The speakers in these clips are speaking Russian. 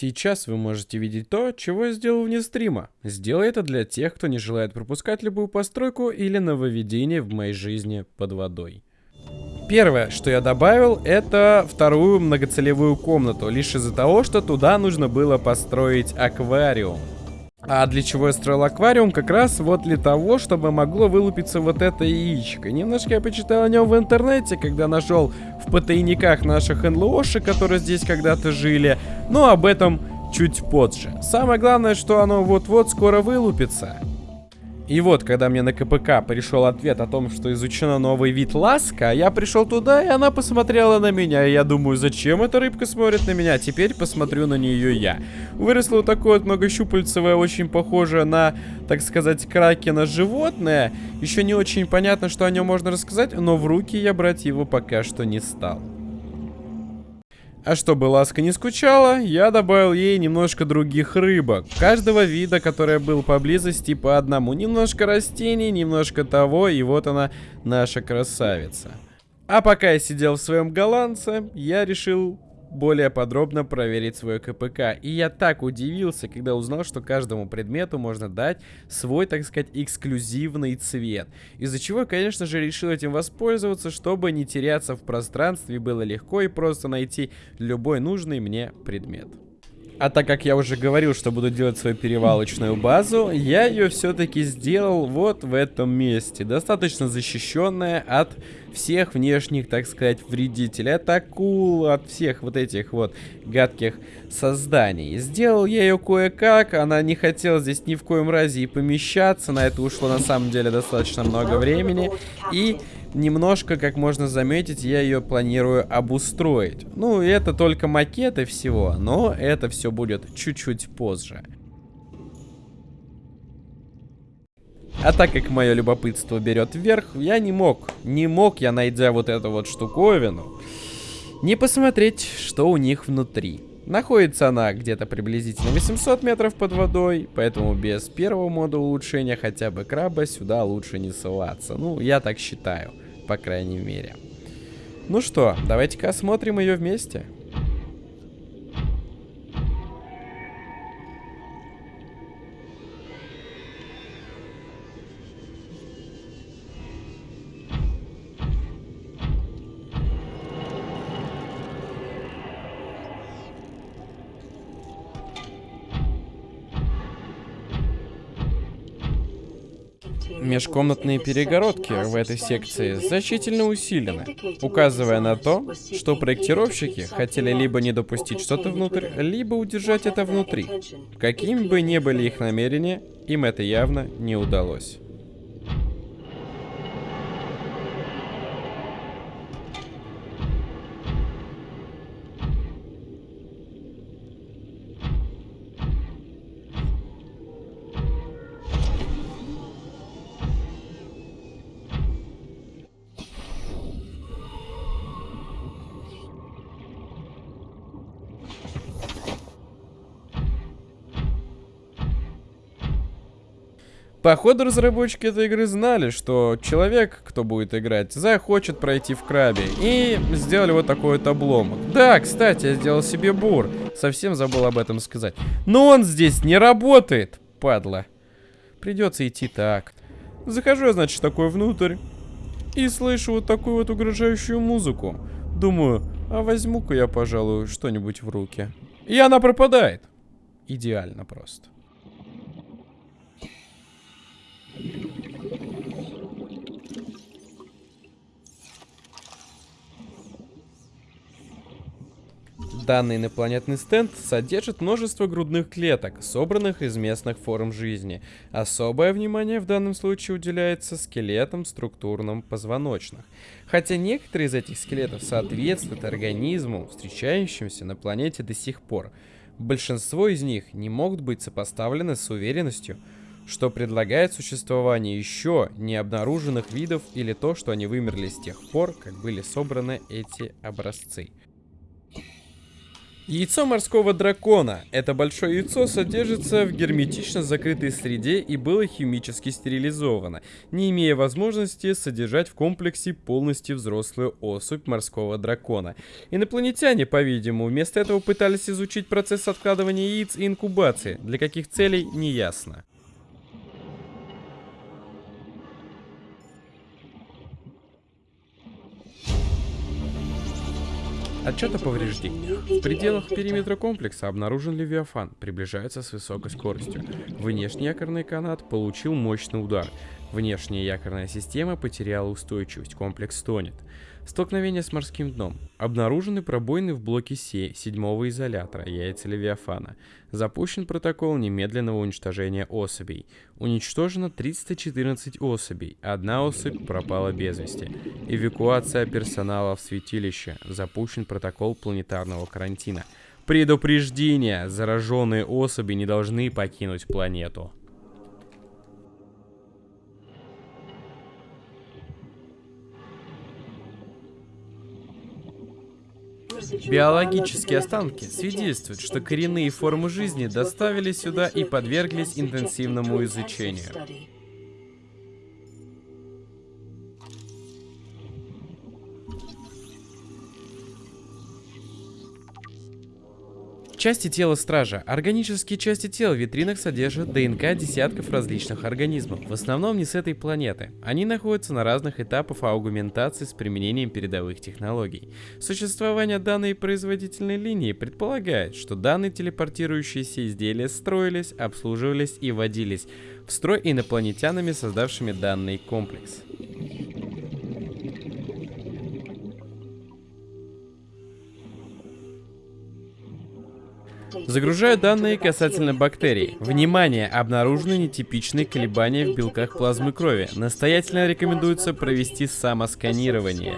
Сейчас вы можете видеть то, чего я сделал вне стрима. Сделай это для тех, кто не желает пропускать любую постройку или нововведение в моей жизни под водой. Первое, что я добавил, это вторую многоцелевую комнату, лишь из-за того, что туда нужно было построить аквариум. А для чего я строил аквариум? Как раз вот для того, чтобы могло вылупиться вот это яичко. Немножко я почитал о нем в интернете, когда нашел в потайниках наших НЛОшек, которые здесь когда-то жили. Но об этом чуть позже. Самое главное, что оно вот-вот скоро вылупится. И вот, когда мне на КПК пришел ответ о том, что изучено новый вид ласка, я пришел туда, и она посмотрела на меня. И я думаю, зачем эта рыбка смотрит на меня? Теперь посмотрю на нее я. Выросло такое вот многощупальцевое, очень похожее на, так сказать, кракена животное. Еще не очень понятно, что о нем можно рассказать, но в руки я брать его пока что не стал. А чтобы Ласка не скучала, я добавил ей немножко других рыбок. Каждого вида, который был поблизости по одному. Немножко растений, немножко того, и вот она, наша красавица. А пока я сидел в своем голландце, я решил более подробно проверить свой КПК. И я так удивился, когда узнал, что каждому предмету можно дать свой, так сказать, эксклюзивный цвет. Из-за чего, конечно же, решил этим воспользоваться, чтобы не теряться в пространстве, было легко и просто найти любой нужный мне предмет. А так как я уже говорил, что буду делать свою перевалочную базу, я ее все-таки сделал вот в этом месте. Достаточно защищенная от всех внешних, так сказать, вредителей. От акул, от всех вот этих вот гадких созданий. Сделал я ее кое-как, она не хотела здесь ни в коем разе и помещаться. На это ушло на самом деле достаточно много времени. И немножко, как можно заметить, я ее планирую обустроить. Ну, это только макеты всего, но это все будет чуть-чуть позже. А так как мое любопытство берет вверх, я не мог, не мог я, найдя вот эту вот штуковину, не посмотреть, что у них внутри. Находится она где-то приблизительно 800 метров под водой, поэтому без первого мода улучшения хотя бы краба сюда лучше не ссылаться. Ну, я так считаю, по крайней мере. Ну что, давайте-ка осмотрим ее вместе. Межкомнатные перегородки в этой секции значительно усилены, указывая на то, что проектировщики хотели либо не допустить что-то внутрь, либо удержать это внутри. Какими бы ни были их намерения, им это явно не удалось. Походу разработчики этой игры знали, что человек, кто будет играть, захочет пройти в крабе. И сделали вот такой вот обломок. Да, кстати, я сделал себе бур. Совсем забыл об этом сказать. Но он здесь не работает, падла. Придется идти так. Захожу я, значит, такой внутрь. И слышу вот такую вот угрожающую музыку. Думаю, а возьму-ка я, пожалуй, что-нибудь в руки. И она пропадает. Идеально просто. Данный инопланетный стенд содержит множество грудных клеток, собранных из местных форм жизни. Особое внимание в данном случае уделяется скелетам структурным позвоночных. Хотя некоторые из этих скелетов соответствуют организму, встречающимся на планете до сих пор, большинство из них не могут быть сопоставлены с уверенностью, что предлагает существование еще не обнаруженных видов или то, что они вымерли с тех пор, как были собраны эти образцы. Яйцо морского дракона. Это большое яйцо содержится в герметично закрытой среде и было химически стерилизовано, не имея возможности содержать в комплексе полностью взрослую особь морского дракона. Инопланетяне, по-видимому, вместо этого пытались изучить процесс откладывания яиц и инкубации. Для каких целей, не ясно. Отчет о повреждениях. В пределах периметра комплекса обнаружен Левиафан, приближается с высокой скоростью. Внешний якорный канат получил мощный удар. Внешняя якорная система потеряла устойчивость, комплекс тонет. Столкновение с морским дном. Обнаружены пробоины в блоке Се седьмого изолятора, яйца Левиафана. Запущен протокол немедленного уничтожения особей. Уничтожено 314 особей, одна особь пропала без вести. Эвакуация персонала в святилище. Запущен протокол планетарного карантина. Предупреждение! Зараженные особи не должны покинуть планету. Биологические останки свидетельствуют, что коренные формы жизни доставили сюда и подверглись интенсивному изучению. Части тела стража. Органические части тела в витринах содержат ДНК десятков различных организмов, в основном не с этой планеты. Они находятся на разных этапах аугментации с применением передовых технологий. Существование данной производительной линии предполагает, что данные телепортирующиеся изделия строились, обслуживались и вводились в строй инопланетянами, создавшими данный комплекс. Загружаю данные касательно бактерий. Внимание! Обнаружены нетипичные колебания в белках плазмы крови. Настоятельно рекомендуется провести самосканирование.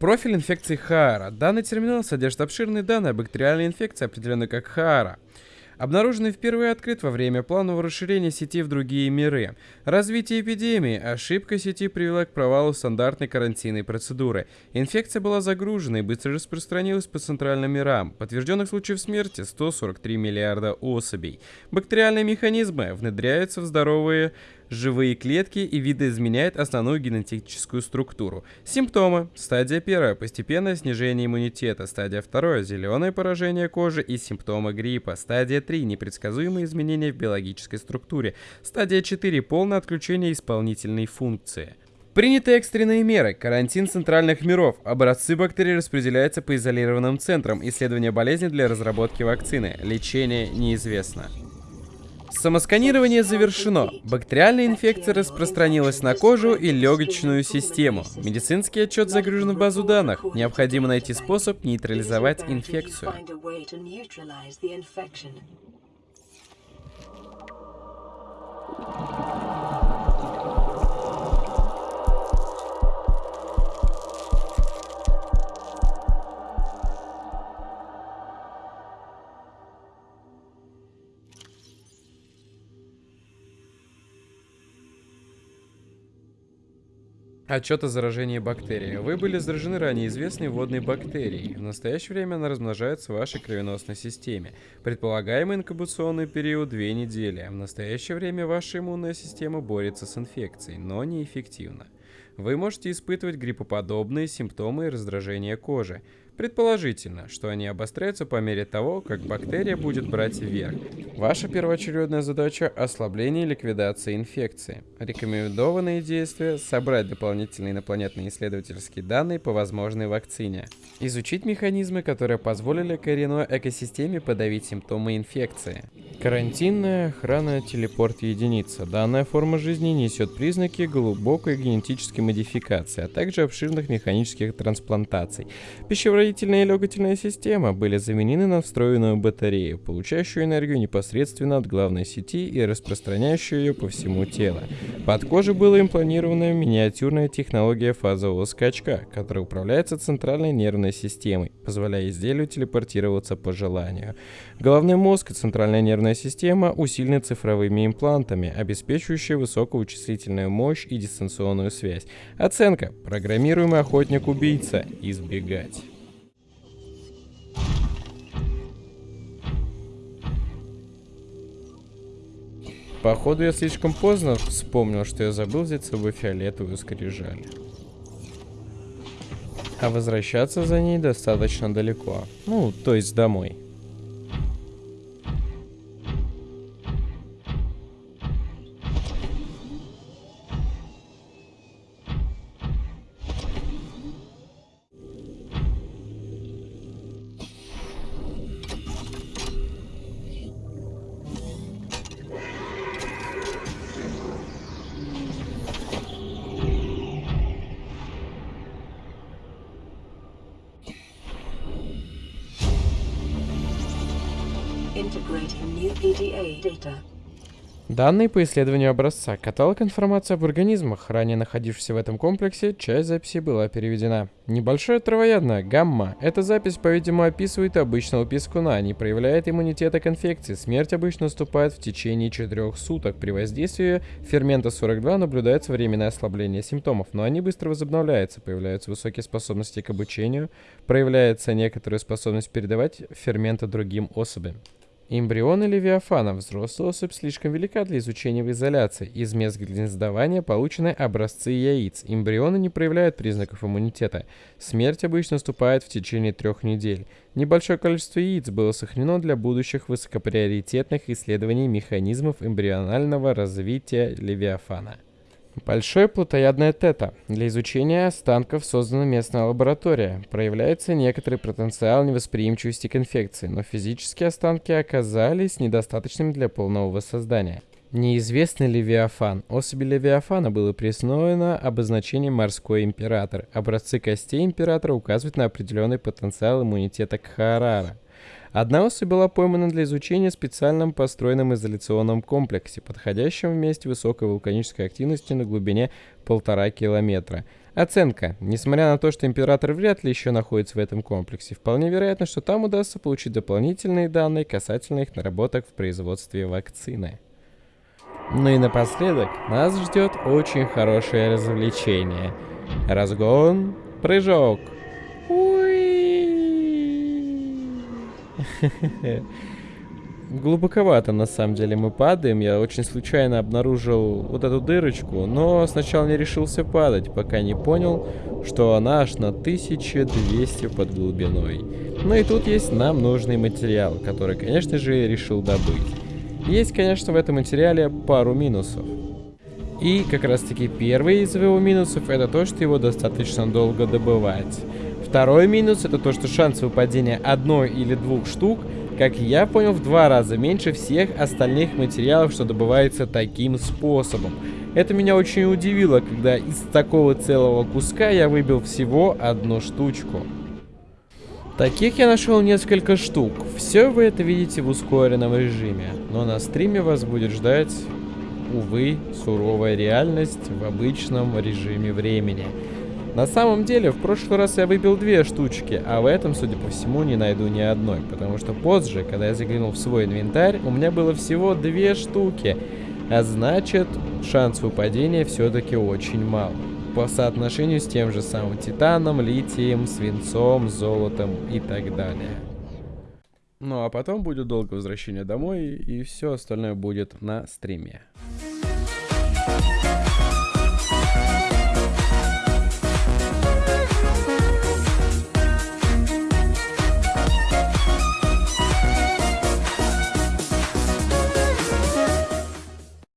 Профиль инфекции Хаара. Данный терминал содержит обширные данные о бактериальной инфекции, определенной как Хаара обнаруженный впервые открыт во время планового расширения сети в другие миры. Развитие эпидемии, ошибка сети привела к провалу стандартной карантинной процедуры. Инфекция была загружена и быстро распространилась по центральным мирам. Подтвержденных случаев смерти 143 миллиарда особей. Бактериальные механизмы внедряются в здоровые живые клетки и видоизменяет основную генетическую структуру. Симптомы. Стадия первая. Постепенное снижение иммунитета. Стадия вторая. Зеленое поражение кожи и симптомы гриппа. Стадия 3. Непредсказуемые изменения в биологической структуре. Стадия 4. Полное отключение исполнительной функции. Приняты экстренные меры. Карантин центральных миров. Образцы бактерий распределяются по изолированным центрам. Исследование болезни для разработки вакцины. Лечение неизвестно. Самосканирование завершено. Бактериальная инфекция распространилась на кожу и легочную систему. Медицинский отчет загружен в базу данных. Необходимо найти способ нейтрализовать инфекцию. Отчет о заражении бактерией. Вы были заражены ранее известной водной бактерией. В настоящее время она размножается в вашей кровеносной системе. Предполагаемый инкубационный период 2 недели. В настоящее время ваша иммунная система борется с инфекцией, но неэффективно. Вы можете испытывать гриппоподобные симптомы и раздражение кожи. Предположительно, что они обостряются по мере того, как бактерия будет брать вверх. Ваша первоочередная задача – ослабление и ликвидация инфекции. Рекомендованные действия – собрать дополнительные инопланетные исследовательские данные по возможной вакцине. Изучить механизмы, которые позволили коренной экосистеме подавить симптомы инфекции. Карантинная охрана телепорт единица. Данная форма жизни несет признаки глубокой генетической модификации, а также обширных механических трансплантаций. Пищеварительная и легательная система были заменены на встроенную батарею, получающую энергию непосредственно от главной сети и распространяющую ее по всему телу. Под кожей была импланирована миниатюрная технология фазового скачка, которая управляется центральной нервной системой, позволяя изделию телепортироваться по желанию. Головной мозг и центральная нервная система усилены цифровыми имплантами, обеспечивающие высокую вычислительную мощь и дистанционную связь. Оценка. Программируемый охотник-убийца. Избегать. Походу я слишком поздно вспомнил, что я забыл взять с собой фиолетовую скрижаль. А возвращаться за ней достаточно далеко. Ну, то есть домой. Данные по исследованию образца. Каталог информации об организмах, ранее находившихся в этом комплексе, часть записи была переведена. Небольшое травоядное, гамма. Эта запись, по-видимому, описывает обычного пескуна, не проявляет иммунитета к инфекции. Смерть обычно наступает в течение 4 суток. При воздействии фермента 42 наблюдается временное ослабление симптомов, но они быстро возобновляются, появляются высокие способности к обучению, проявляется некоторая способность передавать ферменты другим особям. Эмбрионы Левиафана. Взрослая особь слишком велика для изучения в изоляции. Из мест гнездования получены образцы яиц. Эмбрионы не проявляют признаков иммунитета. Смерть обычно наступает в течение трех недель. Небольшое количество яиц было сохранено для будущих высокоприоритетных исследований механизмов эмбрионального развития Левиафана. Большое плотоядное тета. Для изучения останков создана местная лаборатория. Проявляется некоторый потенциал невосприимчивости к инфекции, но физические останки оказались недостаточными для полного воссоздания. Неизвестный Левиафан. Особи Левиафана было присвоено обозначение «морской император». Образцы костей императора указывают на определенный потенциал иммунитета к Харара. Одна особь была поймана для изучения в специальном построенном изоляционном комплексе, подходящем в месте высокой вулканической активности на глубине полтора километра. Оценка. Несмотря на то, что Император вряд ли еще находится в этом комплексе, вполне вероятно, что там удастся получить дополнительные данные касательно их наработок в производстве вакцины. Ну и напоследок, нас ждет очень хорошее развлечение. Разгон, прыжок. Глубоковато, на самом деле, мы падаем. Я очень случайно обнаружил вот эту дырочку, но сначала не решился падать, пока не понял, что она аж на 1200 под глубиной. Ну и тут есть нам нужный материал, который, конечно же, решил добыть. Есть, конечно, в этом материале пару минусов. И как раз таки первый из его минусов это то, что его достаточно долго добывать. Второй минус это то, что шанс выпадения одной или двух штук, как я понял, в два раза меньше всех остальных материалов, что добывается таким способом. Это меня очень удивило, когда из такого целого куска я выбил всего одну штучку. Таких я нашел несколько штук. Все вы это видите в ускоренном режиме. Но на стриме вас будет ждать, увы, суровая реальность в обычном режиме времени. На самом деле, в прошлый раз я выбил две штучки, а в этом, судя по всему, не найду ни одной, потому что позже, когда я заглянул в свой инвентарь, у меня было всего две штуки, а значит, шанс выпадения все-таки очень мал. По соотношению с тем же самым титаном, литием, свинцом, золотом и так далее. Ну а потом будет долгое возвращение домой, и все остальное будет на стриме.